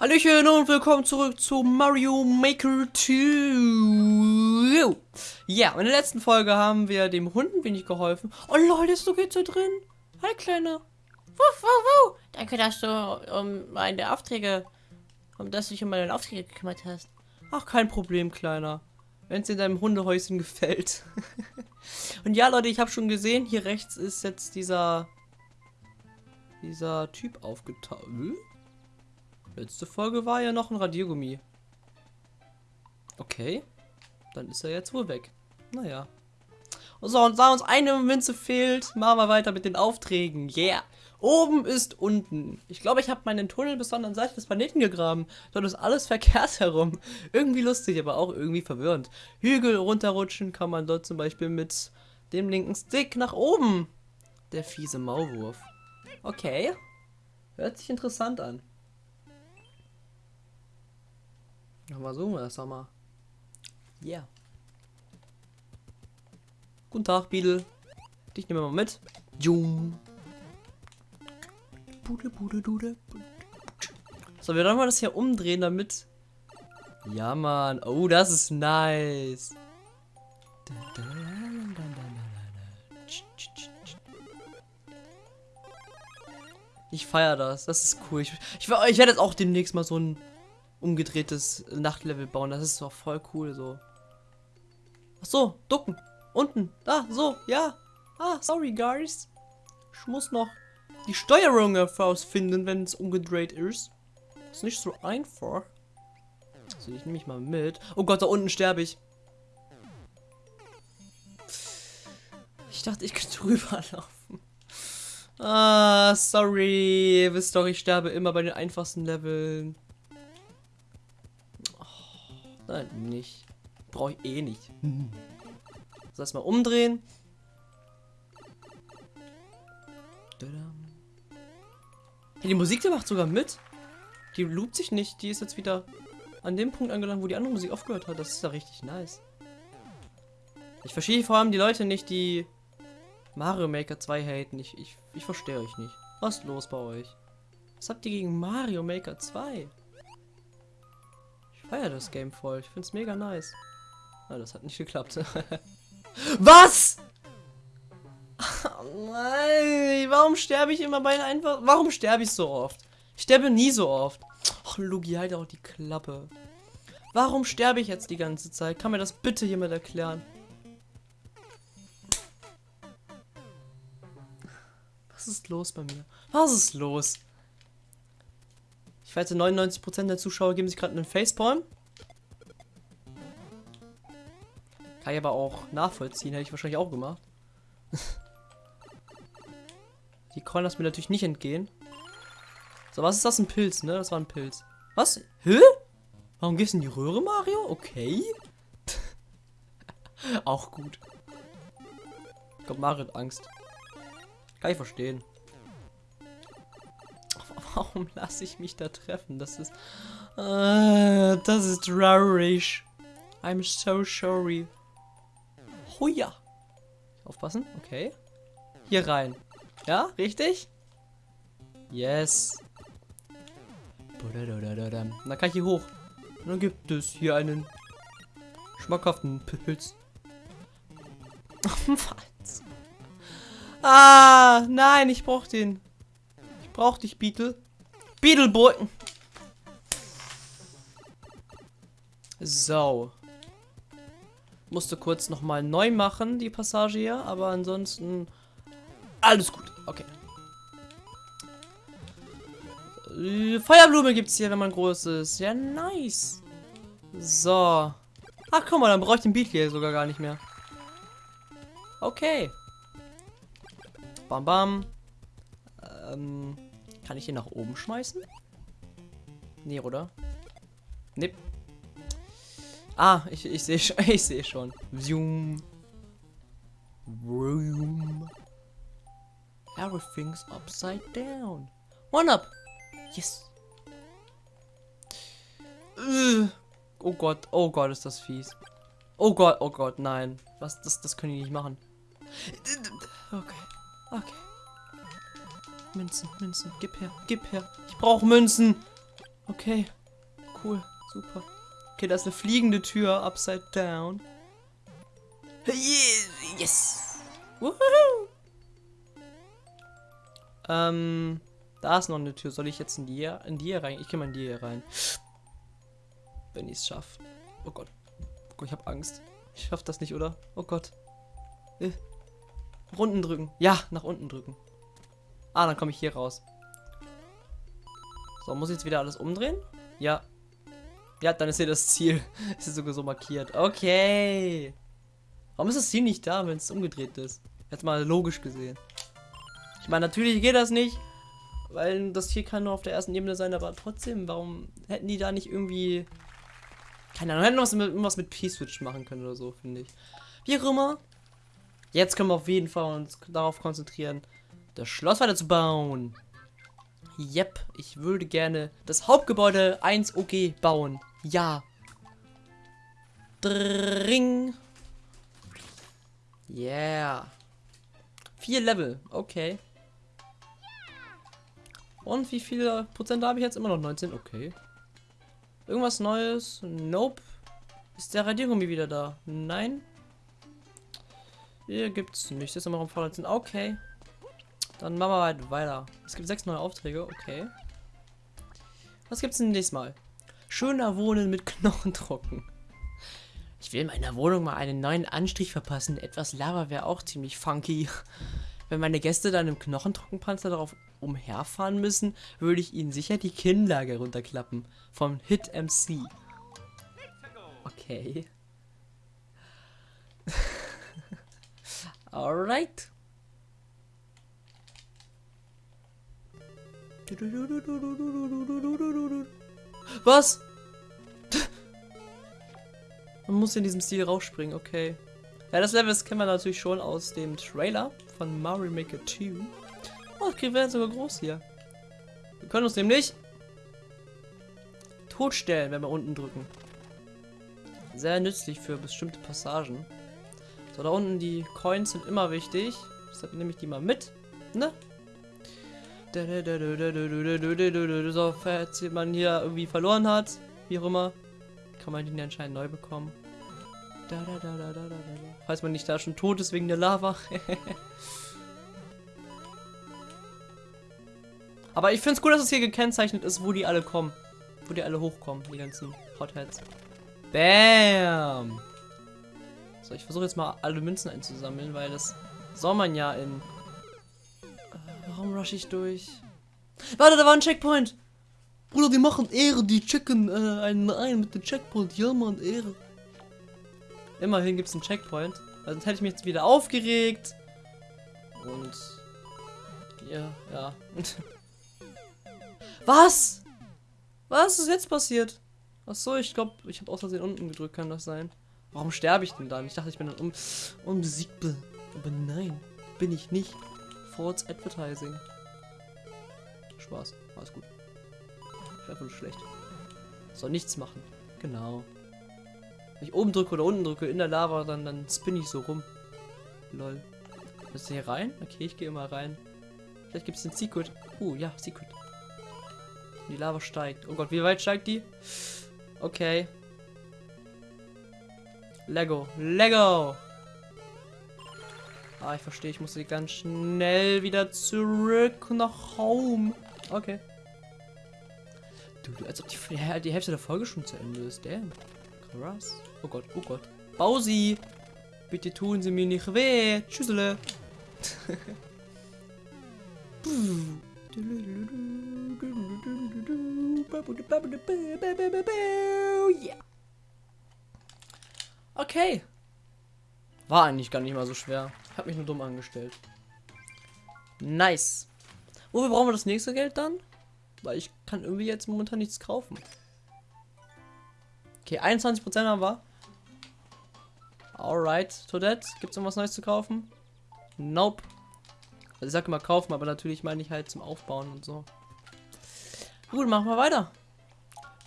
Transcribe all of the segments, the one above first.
Hallöchen und willkommen zurück zu Mario Maker 2. Ja, in der letzten Folge haben wir dem Hund ein wenig geholfen. Oh Leute, du geht's da drin? Hi, Kleiner. Wuff, wuff, wuff. Danke, dass du um meine Aufträge, um dass du dich um meine Aufträge gekümmert hast. Ach, kein Problem, Kleiner. Wenn es in deinem Hundehäuschen gefällt. und ja, Leute, ich habe schon gesehen, hier rechts ist jetzt dieser dieser Typ aufgetaucht. Letzte Folge war ja noch ein Radiergummi. Okay. Dann ist er jetzt wohl weg. Naja. So, und da uns eine Münze fehlt, machen wir weiter mit den Aufträgen. Yeah. Oben ist unten. Ich glaube, ich habe meinen Tunnel bis zur anderen Seite des Planeten gegraben. Dort ist alles verkehrt herum. Irgendwie lustig, aber auch irgendwie verwirrend. Hügel runterrutschen kann man dort zum Beispiel mit dem linken Stick nach oben. Der fiese Maulwurf. Okay. Hört sich interessant an. Na, versuchen wir das doch mal. Yeah. Guten Tag, Beetle. Dich nehmen wir mal mit. Jung. Bude, bude, bude. So, wir wollen mal das hier umdrehen, damit... Ja, Mann. Oh, das ist nice. Ich feiere das. Das ist cool. Ich, ich, ich werde jetzt auch demnächst mal so ein umgedrehtes Nachtlevel bauen. Das ist doch voll cool so. Ach so, ducken. Unten. Da, so, ja. Ah, sorry, guys. Ich muss noch die Steuerung herausfinden, wenn es umgedreht ist. Ist nicht so einfach. So, ich nehme mich mal mit. Oh Gott, da unten sterbe ich. Ich dachte, ich könnte drüber laufen. Ah, sorry. Ihr wisst doch, ich sterbe immer bei den einfachsten Leveln. Nein, nicht. Brauche ich eh nicht. So, erstmal umdrehen. Hey, die Musik, die macht sogar mit. Die loopt sich nicht. Die ist jetzt wieder an dem Punkt angelangt, wo die andere Musik aufgehört hat. Das ist ja richtig nice. Ich verstehe vor allem die Leute nicht, die Mario Maker 2 haten. Ich, ich, ich verstehe euch nicht. Was ist los bei euch? Was habt ihr gegen Mario Maker 2? Feiere das Game voll. Ich finde es mega nice. Ah, das hat nicht geklappt. Was? Oh nein, warum sterbe ich immer bei einfach... Warum sterbe ich so oft? Ich sterbe nie so oft. Ach, Lugi, halt auch die Klappe. Warum sterbe ich jetzt die ganze Zeit? Kann mir das bitte jemand erklären? Was ist los bei mir? Was ist los? Ich wette, 99% der Zuschauer geben sich gerade einen Facepalm. Kann ich aber auch nachvollziehen, hätte ich wahrscheinlich auch gemacht. Die Coin lassen mir natürlich nicht entgehen. So, was ist das? Ein Pilz, ne? Das war ein Pilz. Was? Hä? Warum gehst du in die Röhre, Mario? Okay. auch gut. Glaube, Mario hat Angst. Kann ich verstehen. Warum lasse ich mich da treffen? Das ist... Äh, das ist traurig. I'm so sorry. Huja. Aufpassen. Okay. Hier rein. Ja, richtig? Yes. Da kann ich hier hoch. Und dann gibt es hier einen schmackhaften Pilz. Was? Ah, nein, ich brauch den. Ich brauch dich, Beetle. Beetleboy. So. Musste kurz nochmal neu machen, die Passage hier, aber ansonsten alles gut. Okay. Äh, Feuerblume gibt es hier, wenn man groß ist. Ja, nice. So. Ach, guck mal, dann brauche ich den Beat hier sogar gar nicht mehr. Okay. Bam, bam. Ähm, kann ich ihn nach oben schmeißen? Nee, oder? Nee. Ah, ich, ich sehe ich sehe schon. Zoom. Room. Everything's upside down. One up. Yes. Oh Gott, oh Gott, ist das fies. Oh Gott, oh Gott, nein. Was, das, das können die nicht machen. Okay, okay. Münzen, Münzen, gib her, gib her. Ich brauche Münzen. Okay. Cool. Super. Okay, da ist eine fliegende Tür, upside down. Yes! Woohoo! Ähm, da ist noch eine Tür. Soll ich jetzt in die hier, in die hier rein? Ich gehe mal in die hier rein. Wenn ich es schaffe. Oh Gott. Oh Gott, ich habe Angst. Ich schaff das nicht, oder? Oh Gott. Äh. Unten drücken. Ja, nach unten drücken. Ah, dann komme ich hier raus. So, muss ich jetzt wieder alles umdrehen? Ja. Ja, dann ist hier das Ziel. ist sogar so markiert. Okay. Warum ist das Ziel nicht da, wenn es umgedreht ist? Jetzt mal logisch gesehen. Ich meine, natürlich geht das nicht, weil das hier kann nur auf der ersten Ebene sein, aber trotzdem, warum hätten die da nicht irgendwie... Keine Ahnung, hätten was mit, mit P-Switch machen können oder so, finde ich. Wie auch immer. Jetzt können wir auf jeden Fall uns darauf konzentrieren, das Schloss weiter zu bauen. Yep, ich würde gerne das Hauptgebäude 1 OG bauen. Ja. Dring. Yeah. Vier Level, okay. Und wie viele Prozent habe ich jetzt? Immer noch 19, okay. Irgendwas Neues? Nope. Ist der Radiergummi wieder da? Nein. Hier gibt's nichts. Noch im Vorletzten. Okay. Dann machen wir halt weiter. Es gibt sechs neue Aufträge, okay. Was gibt's denn nächstes Mal? Schöner Wohnen mit Knochentrocken. Ich will meiner Wohnung mal einen neuen Anstrich verpassen. Etwas Lava wäre auch ziemlich funky. Wenn meine Gäste dann im Knochentrockenpanzer darauf umherfahren müssen, würde ich ihnen sicher die Kinnlage runterklappen. Vom Hit MC. Okay. Alright. Was? Man muss in diesem Stil rausspringen, okay. Ja, das Level kennen wir natürlich schon aus dem Trailer von Mario Maker 2. Oh, okay, wir werden sogar groß hier. Wir können uns nämlich totstellen, wenn wir unten drücken. Sehr nützlich für bestimmte Passagen. So, da unten die Coins sind immer wichtig. Deshalb nehme ich die mal mit. Ne? So, falls man hier irgendwie verloren hat, wie auch immer, kann man den anscheinend neu bekommen. Falls man nicht da schon tot ist wegen der Lava. Aber ich finde es cool, dass es hier gekennzeichnet ist, wo die alle kommen. Wo die alle hochkommen, die ganzen Hotheads. Bam! So, ich versuche jetzt mal alle Münzen einzusammeln, weil das soll man ja in Warum rush ich durch? Warte, da war ein Checkpoint. Bruder, die machen Ehre, die checken äh, einen ein mit dem Checkpoint. Ja, Mann, Ehre. Immerhin gibt es einen Checkpoint. Also sonst hätte ich mich jetzt wieder aufgeregt. Und... Ja, ja. Was? Was ist jetzt passiert? Ach so, ich glaube, ich habe aus Versehen unten gedrückt, kann das sein? Warum sterbe ich denn dann? Ich dachte, ich bin dann un unbesiegbar. Aber nein, bin ich nicht. False Advertising. Spaß. Alles gut. Ich einfach nur schlecht. Soll nichts machen. Genau. Wenn ich oben drücke oder unten drücke in der Lava, dann, dann spinne ich so rum. Lol. Ist hier rein? Okay, ich gehe mal rein. Vielleicht gibt es den Secret. Uh, ja, Secret. Die Lava steigt. Oh Gott, wie weit steigt die? Okay. Lego. Lego! Ah, ich verstehe, ich muss sie ganz schnell wieder zurück nach Home. Okay. Du, du als ob die, die Hälfte der Folge schon zu Ende ist. Damn. Krass. Oh Gott, oh Gott. Bausi! Bitte tun Sie mir nicht weh. Tschüssele. Okay. War eigentlich gar nicht mal so schwer. Habe mich nur dumm angestellt. Nice. Wofür brauchen wir das nächste Geld dann? Weil ich kann irgendwie jetzt momentan nichts kaufen. Okay, 21% haben wir. Alright, Toadette. Gibt es irgendwas Neues zu kaufen? Nope. Also ich sage immer kaufen, aber natürlich meine ich halt zum Aufbauen und so. Gut, machen wir weiter.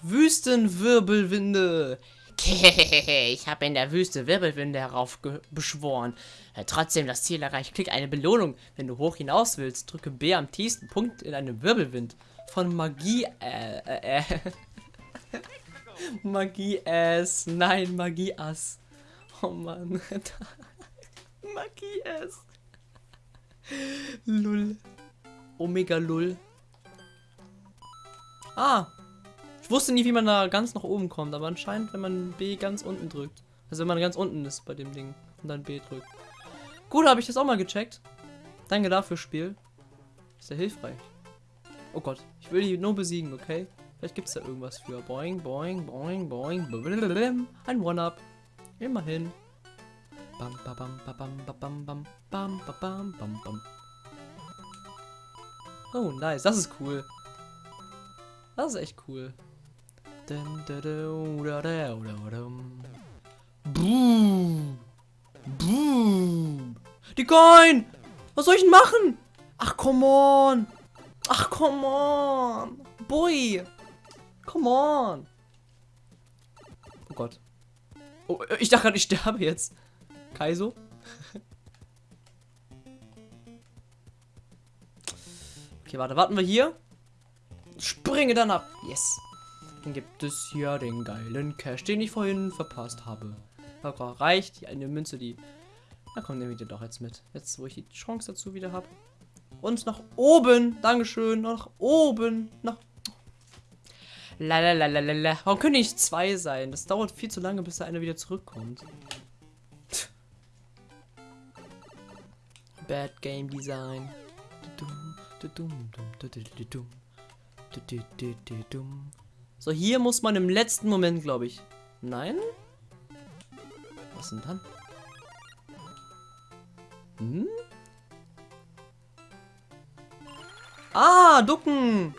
Wüstenwirbelwinde. ich habe in der Wüste Wirbelwinde heraufbeschworen. Äh, trotzdem das Ziel erreicht. Klick eine Belohnung. Wenn du hoch hinaus willst, drücke B am tiefsten Punkt in einem Wirbelwind. von Magie, äh, äh, äh. Magie-Ass. Nein, Magie-Ass. Oh Mann. Magie-Ass. Lull. Omega Lull. Ah wusste nie, wie man da ganz nach oben kommt, aber anscheinend, wenn man B ganz unten drückt. Also wenn man ganz unten ist bei dem Ding und dann B drückt. Gut, habe ich das auch mal gecheckt. Danke dafür, Spiel. Ist ja hilfreich. Oh Gott, ich will die nur besiegen, okay? Vielleicht gibt es da irgendwas für. Boing, boing, boing, boing. Blablabla. Ein One-Up. Immerhin. Bam, ba, bam, ba, bam, bam, bam, bam, bam, bam, bam. Oh, nice. Das ist cool. Das ist echt cool. Boom. Boom. Die Coin! Was soll ich denn machen? Ach, come on. Ach, come on. Boy. Come on. Oh Gott. Oh, ich dachte gerade, ich sterbe jetzt. Kaiso? okay, warte. Warten wir hier. Springe dann ab. Yes. Dann gibt es hier den geilen Cash, den ich vorhin verpasst habe. Aber reicht. Eine Münze, die... Na komm, nehme ich den doch jetzt mit. Jetzt, wo ich die Chance dazu wieder habe. Und nach oben. Dankeschön. Nach oben. Nach... Lalalala. Warum können nicht zwei sein? Das dauert viel zu lange, bis der eine wieder zurückkommt. Bad Game Design. So, hier muss man im letzten Moment, glaube ich. Nein? Was denn dann? Hm? Ah, ducken.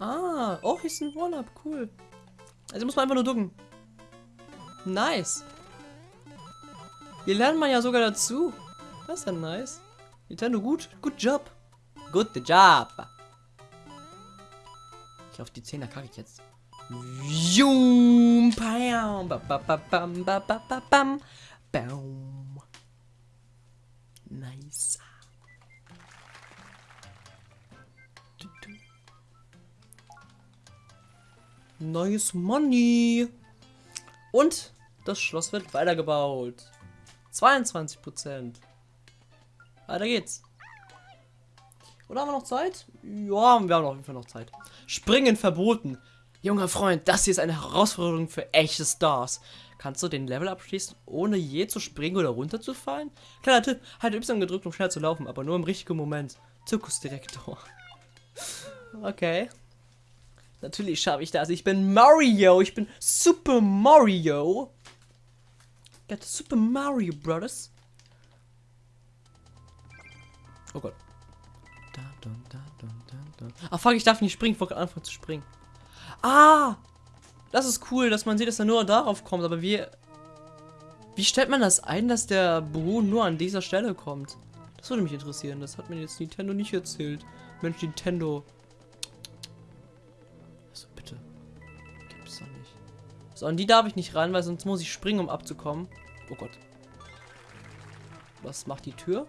Ah, oh, hier ist ein One-Up, cool. Also muss man einfach nur ducken. Nice. Wir lernen man ja sogar dazu. Das ist ja nice. Nintendo, gut. Good job. Good job. Ich auf die 10er kacke ich jetzt. Jum, bam, bam, bam, bam, bam, bam, bam. Nice. Neues Money. Und das Schloss wird weitergebaut. 22 Prozent. Weiter geht's. Oder haben wir noch Zeit? Ja, wir haben auf jeden Fall noch Zeit. Springen verboten. Junger Freund, das hier ist eine Herausforderung für echte Stars. Kannst du den Level abschließen, ohne je zu springen oder runterzufallen? Kleiner Tipp, halt Y gedrückt, um schnell zu laufen, aber nur im richtigen Moment. Zirkusdirektor. Okay. Natürlich schaffe ich das. Ich bin Mario. Ich bin Super Mario. Get Super Mario Brothers. Oh Gott. Ah, fuck, ich darf nicht springen. Ich wollte anfangen zu springen. Ah! Das ist cool, dass man sieht, dass er nur darauf kommt. Aber wie... Wie stellt man das ein, dass der Buhu nur an dieser Stelle kommt? Das würde mich interessieren. Das hat mir jetzt Nintendo nicht erzählt. Mensch, Nintendo. Also bitte. Gibt's doch nicht. So, an die darf ich nicht ran, weil sonst muss ich springen, um abzukommen. Oh Gott. Was macht die Tür?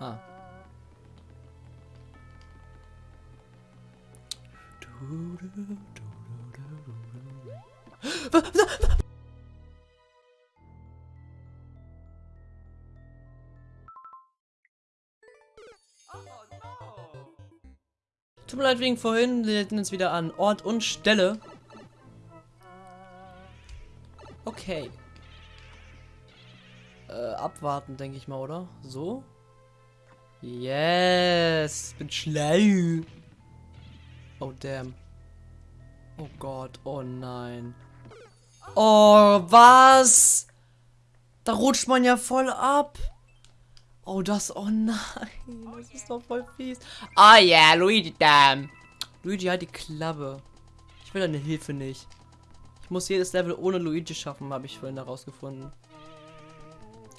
Ah. Tut mir leid wegen vorhin, wir hätten uns wieder an Ort und Stelle. Okay. Äh, abwarten, denke ich mal, oder? So? Yes, bin schlau. Oh, damn. Oh Gott, oh nein. Oh, was? Da rutscht man ja voll ab. Oh, das, oh nein. Das ist doch voll fies. Ah oh, ja, yeah, Luigi, damn. Luigi, halt die Klappe. Ich will deine Hilfe nicht. Ich muss jedes Level ohne Luigi schaffen, habe ich vorhin herausgefunden.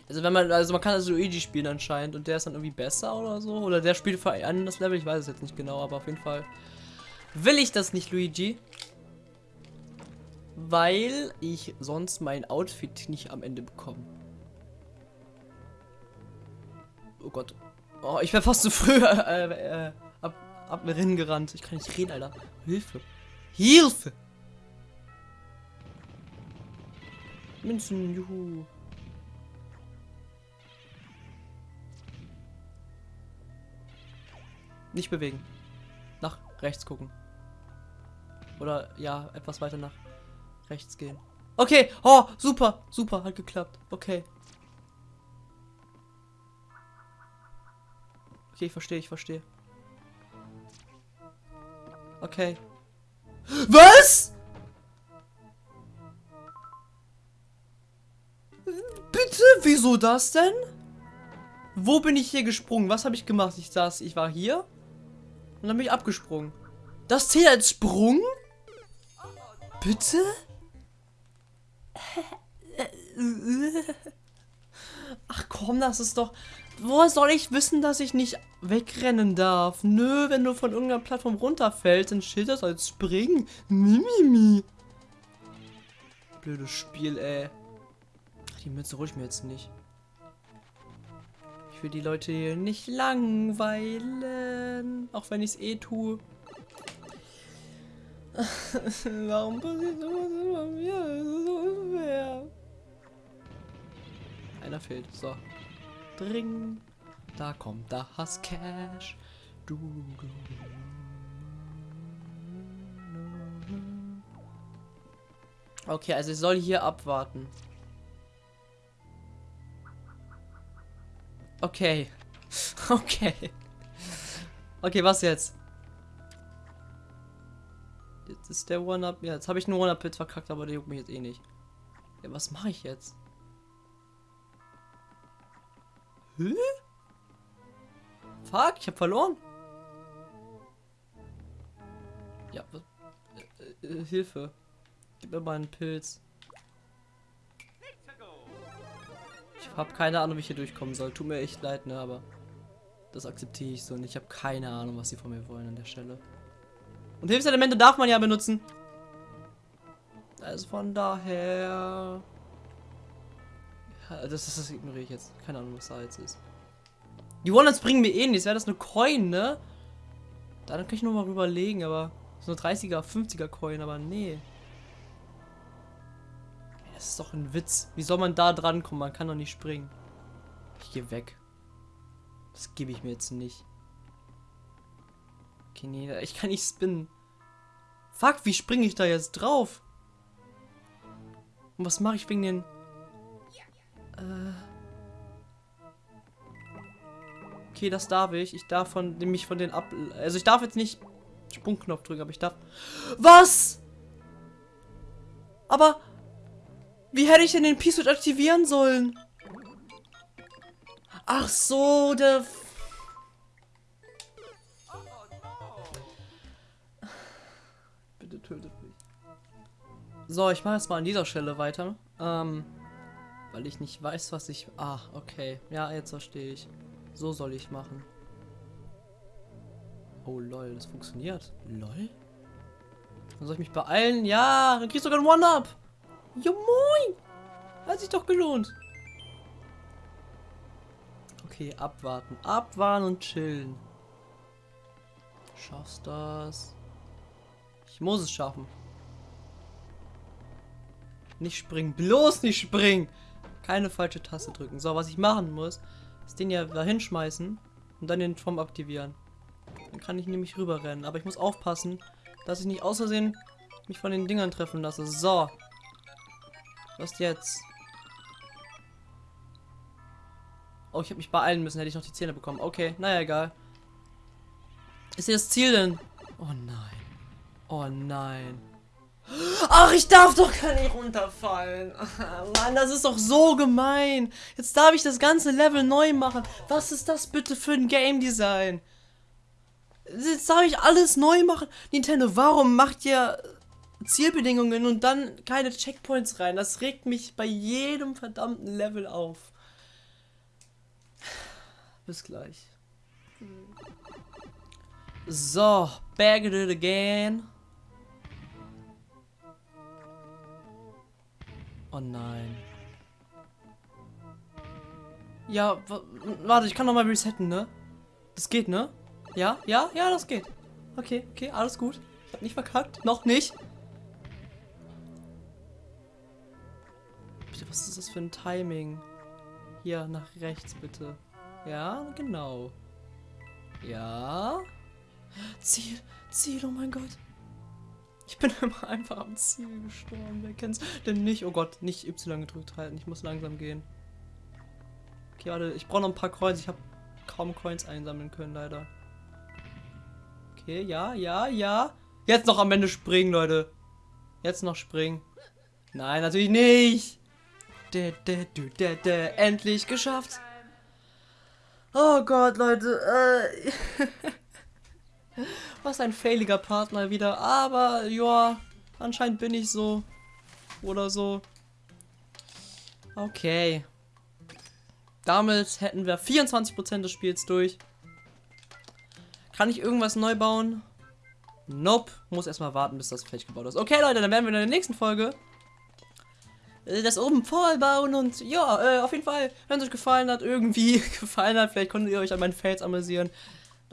Also wenn man, also man kann also Luigi spielen anscheinend und der ist dann irgendwie besser oder so. Oder der spielt für ein das Level, ich weiß es jetzt nicht genau, aber auf jeden Fall will ich das nicht, Luigi. Weil ich sonst mein Outfit nicht am Ende bekomme. Oh Gott. Oh, ich wäre fast zu früh äh, äh, ab, ab Rennen gerannt. Ich kann nicht reden, Alter. Hilfe. Hilfe! Münzen, juhu. Nicht bewegen. Nach rechts gucken. Oder ja, etwas weiter nach rechts gehen. Okay, oh, super, super, hat geklappt. Okay. Okay, ich verstehe, ich verstehe. Okay. Was? Bitte, wieso das denn? Wo bin ich hier gesprungen? Was habe ich gemacht? Ich saß, ich war hier und dann bin ich abgesprungen. Das zählt als Sprung? Bitte? Ach komm, das ist doch... Woher soll ich wissen, dass ich nicht wegrennen darf? Nö, wenn du von irgendeiner Plattform runterfällst, dann steht das als Springen. Mimimi. Blödes Spiel, ey. Ach, die Mütze ich mir jetzt nicht. Ich will die Leute hier nicht langweilen. Auch wenn ich es eh tue. Warum passiert sowas immer mir? Das ist so unfair. Einer fehlt. So. Dring. Da kommt das Cash. Du. Okay, also ich soll hier abwarten. Okay. Okay. Okay, was jetzt? Ist der One-Up. Ja, jetzt habe ich einen One-Up-Pit verkackt, aber der juckt mich jetzt eh nicht. Ja, was mache ich jetzt? Hä? Fuck, ich habe verloren. Ja, was? Äh, äh, Hilfe. Gib mir mal einen Pilz. Ich habe keine Ahnung, wie ich hier durchkommen soll. Tut mir echt leid, ne, aber das akzeptiere ich so und ich habe keine Ahnung, was sie von mir wollen an der Stelle. Und Hilfselemente darf man ja benutzen. Also von daher... Das, das, das ignoriere ich jetzt. Keine Ahnung, was da jetzt ist. Die One-Ups bringen mir eh nichts. Wäre das eine Coin, ne? Da kann ich nur mal überlegen, aber... So eine 30er, 50er Coin, aber nee. Das ist doch ein Witz. Wie soll man da dran kommen? Man kann doch nicht springen. Ich gehe weg. Das gebe ich mir jetzt nicht. Okay, nee, ich kann nicht spinnen. Fuck, wie springe ich da jetzt drauf? Und was mache ich wegen den... Äh... Okay, das darf ich. Ich darf von mich von den ab... Also ich darf jetzt nicht Sprungknopf drücken, aber ich darf... Was? Aber... Wie hätte ich denn den P-Switch aktivieren sollen? Ach so, der... tötet mich. So, ich mache jetzt mal an dieser Stelle weiter. Ähm, weil ich nicht weiß, was ich... Ah, okay. Ja, jetzt verstehe ich. So soll ich machen. Oh, lol, das funktioniert. Lol? Dann soll ich mich beeilen? Ja, dann kriegst du sogar ein One-Up. Ja, moin. Hat sich doch gelohnt. Okay, abwarten. Abwarten und chillen. Schaffst das? Ich muss es schaffen. Nicht springen. Bloß nicht springen. Keine falsche Taste drücken. So, was ich machen muss, ist den ja dahin schmeißen und dann den Turm aktivieren. Dann kann ich nämlich rüberrennen. Aber ich muss aufpassen, dass ich nicht aus Versehen mich von den Dingern treffen lasse. So. Was jetzt? Oh, ich habe mich beeilen müssen. Hätte ich noch die Zähne bekommen. Okay, naja, egal. Ist hier das Ziel denn? Oh nein. Oh nein. Ach, ich darf doch gar nicht runterfallen. Mann, das ist doch so gemein. Jetzt darf ich das ganze Level neu machen. Was ist das bitte für ein Game Design? Jetzt darf ich alles neu machen. Nintendo, warum macht ihr Zielbedingungen und dann keine Checkpoints rein? Das regt mich bei jedem verdammten Level auf. Bis gleich. So, back it again. Oh nein. Ja, warte, ich kann noch mal resetten, ne? Das geht, ne? Ja, ja, ja, das geht. Okay, okay, alles gut. Ich hab nicht verkackt. Noch nicht. Bitte, was ist das für ein Timing? Hier, nach rechts, bitte. Ja, genau. Ja. Ziel, Ziel, oh mein Gott. Ich bin immer einfach am Ziel gestorben. Wer kennt's denn nicht? Oh Gott, nicht Y gedrückt halten. Ich muss langsam gehen. Okay, warte, ich brauche noch ein paar Coins. Ich habe kaum Coins einsammeln können, leider. Okay, ja, ja, ja. Jetzt noch am Ende springen, Leute. Jetzt noch springen. Nein, natürlich nicht. Dä, dä, du, dä, dä. Endlich geschafft. Oh Gott, Leute. Äh. Was ein failiger Part mal wieder. Aber, ja, anscheinend bin ich so. Oder so. Okay. Damit hätten wir 24% des Spiels durch. Kann ich irgendwas neu bauen? Nope. Muss erstmal warten, bis das fertig gebaut ist. Okay, Leute, dann werden wir in der nächsten Folge das oben vollbauen und ja, äh, auf jeden Fall, wenn es euch gefallen hat, irgendwie gefallen hat, vielleicht konntet ihr euch an meinen Fails amüsieren,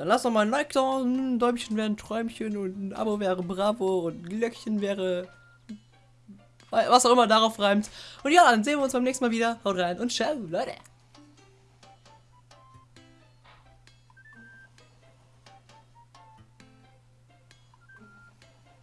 dann lasst doch mal ein Like da, ein Däumchen wäre ein Träumchen und ein Abo wäre Bravo und ein Glöckchen wäre was auch immer darauf reimt. Und ja, dann sehen wir uns beim nächsten Mal wieder. Haut rein und ciao, Leute.